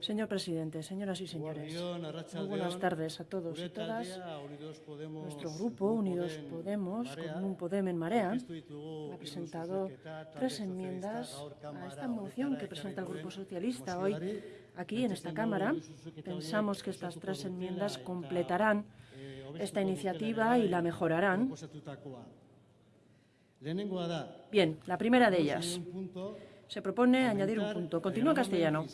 Señor presidente, señoras y señores, muy buenas tardes a todos y todas. Nuestro grupo, Unidos Podemos, con un Podem en Marea, ha presentado tres enmiendas a esta moción que presenta el Grupo Socialista hoy aquí en esta Cámara. Pensamos que estas tres enmiendas completarán esta iniciativa y la mejorarán. Bien, la primera de ellas se propone añadir un punto. Continúa castellano.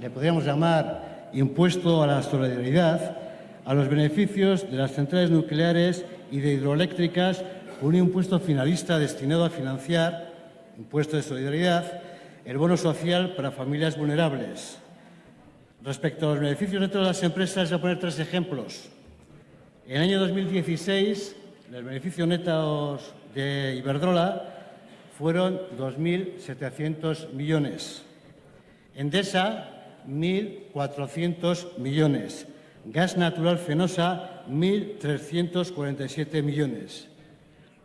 le podríamos llamar impuesto a la solidaridad, a los beneficios de las centrales nucleares y de hidroeléctricas, un impuesto finalista destinado a financiar, impuesto de solidaridad, el bono social para familias vulnerables. Respecto a los beneficios de todas las empresas, voy a poner tres ejemplos. En el año 2016, el beneficio neto de Iberdrola fueron 2.700 millones. Endesa, 1.400 millones. Gas natural Fenosa, 1.347 millones.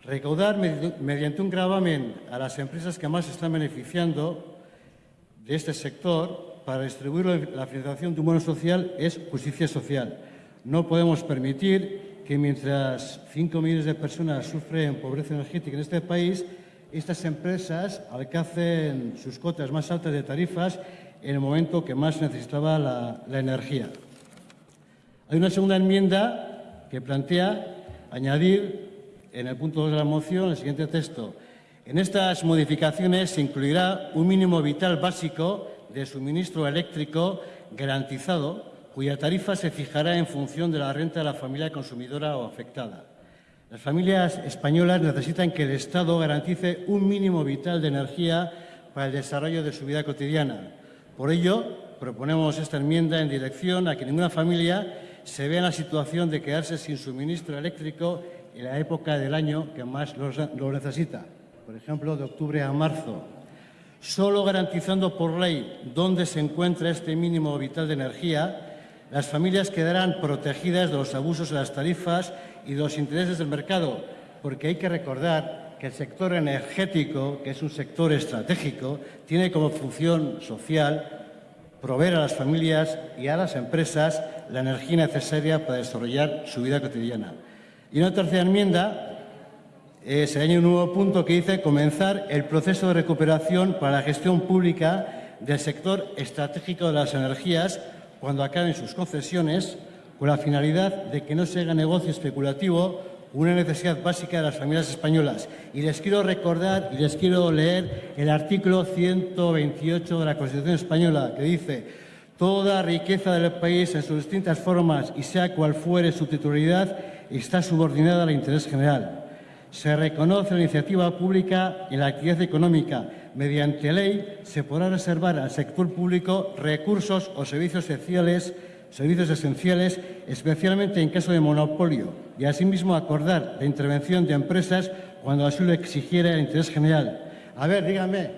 Recaudar mediante un gravamen a las empresas que más están beneficiando de este sector para distribuir la financiación de un bono social es justicia social. No podemos permitir que mientras 5 millones de personas sufren pobreza energética en este país, estas empresas alcancen sus cotas más altas de tarifas en el momento que más necesitaba la, la energía. Hay una segunda enmienda que plantea añadir en el punto 2 de la moción el siguiente texto. En estas modificaciones se incluirá un mínimo vital básico de suministro eléctrico garantizado, cuya tarifa se fijará en función de la renta de la familia consumidora o afectada. Las familias españolas necesitan que el Estado garantice un mínimo vital de energía para el desarrollo de su vida cotidiana. Por ello, proponemos esta enmienda en dirección a que ninguna familia se vea en la situación de quedarse sin suministro eléctrico en la época del año que más lo necesita, por ejemplo, de octubre a marzo. Solo garantizando por ley dónde se encuentra este mínimo vital de energía, las familias quedarán protegidas de los abusos de las tarifas y de los intereses del mercado, porque hay que recordar que el sector energético, que es un sector estratégico, tiene como función social proveer a las familias y a las empresas la energía necesaria para desarrollar su vida cotidiana. Y una tercera enmienda eh, se añade un nuevo punto que dice comenzar el proceso de recuperación para la gestión pública del sector estratégico de las energías cuando acaben sus concesiones, con la finalidad de que no se haga negocio especulativo una necesidad básica de las familias españolas. Y les quiero recordar y les quiero leer el artículo 128 de la Constitución española, que dice Toda riqueza del país en sus distintas formas y sea cual fuere su titularidad está subordinada al interés general. Se reconoce la iniciativa pública en la actividad económica. Mediante ley se podrá reservar al sector público recursos o servicios esenciales, servicios esenciales, especialmente en caso de monopolio, y asimismo acordar la intervención de empresas cuando así lo exigiera el interés general. A ver, díganme,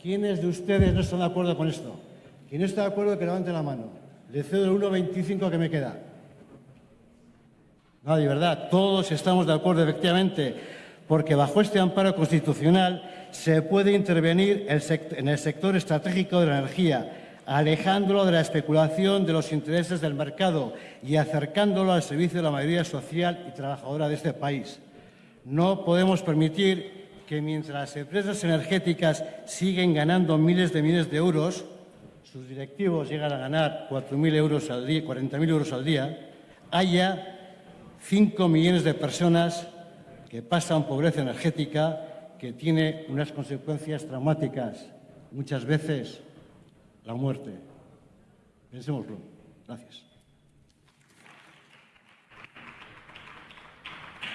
¿quiénes de ustedes no están de acuerdo con esto? ¿Quién no está de acuerdo que levante la mano? Le cedo el 1,25 que me queda. No, de verdad, todos estamos de acuerdo, efectivamente, porque bajo este amparo constitucional se puede intervenir en el sector estratégico de la energía, alejándolo de la especulación de los intereses del mercado y acercándolo al servicio de la mayoría social y trabajadora de este país. No podemos permitir que mientras las empresas energéticas siguen ganando miles de millones de euros, sus directivos llegan a ganar 4.000 euros al día, 40.000 euros al día, haya 5 millones de personas que pasan pobreza energética que tiene unas consecuencias traumáticas, muchas veces la muerte. Pensémoslo. Gracias.